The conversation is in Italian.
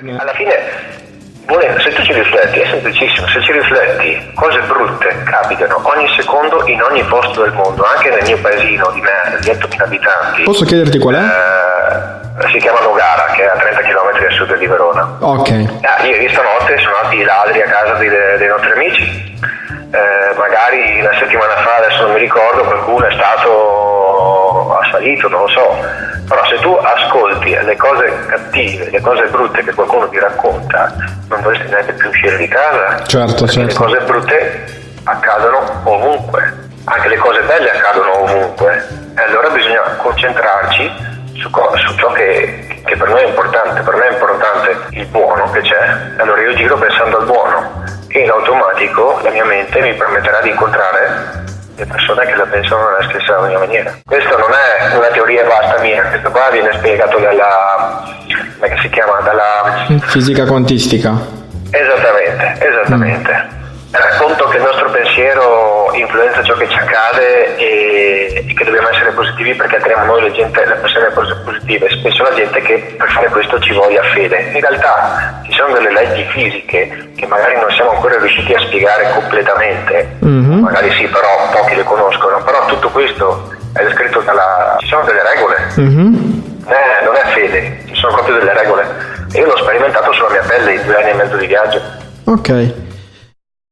Alla fine, se tu ci rifletti, è semplicissimo, se ci rifletti, cose brutte capitano ogni secondo in ogni posto del mondo, anche nel mio paesino di merda di 8.000 abitanti. Posso chiederti qual è? Eh, si chiama Nogara, che è a 30 km a sud di Verona. Ok. Ah, ieri stanotte sono andati i ladri a casa dei, dei nostri amici. Eh, magari una settimana fa, adesso non mi ricordo, qualcuno è stato assalito, non lo so però se tu ascolti le cose cattive, le cose brutte che qualcuno ti racconta, non dovresti neanche più uscire di casa. Certo, certo. Le cose brutte accadono ovunque, anche le cose belle accadono ovunque. E allora bisogna concentrarci su, su ciò che, che, per noi è importante. Per me è importante il buono che c'è, allora io giro pensando al buono e in automatico la mia mente mi permetterà di incontrare le persone che la pensano nella stessa maniera. Questa non è una teoria vasta mia, questo qua viene spiegato dalla, come si chiama, dalla... Fisica quantistica. Esattamente, esattamente. Mm racconto che il nostro pensiero influenza ciò che ci accade e, e che dobbiamo essere positivi perché attiriamo noi le, gente, le persone positive, spesso la gente che per fare questo ci voglia fede. In realtà ci sono delle leggi fisiche che magari non siamo ancora riusciti a spiegare completamente, mm-hmm. magari sì, però pochi le conoscono, però tutto questo è descritto dalla... ci sono delle regole. Mm-hmm. Eh, non è fede, ci sono proprio delle regole. E io l'ho sperimentato sulla mia pelle in due anni e mezzo di viaggio. Ok.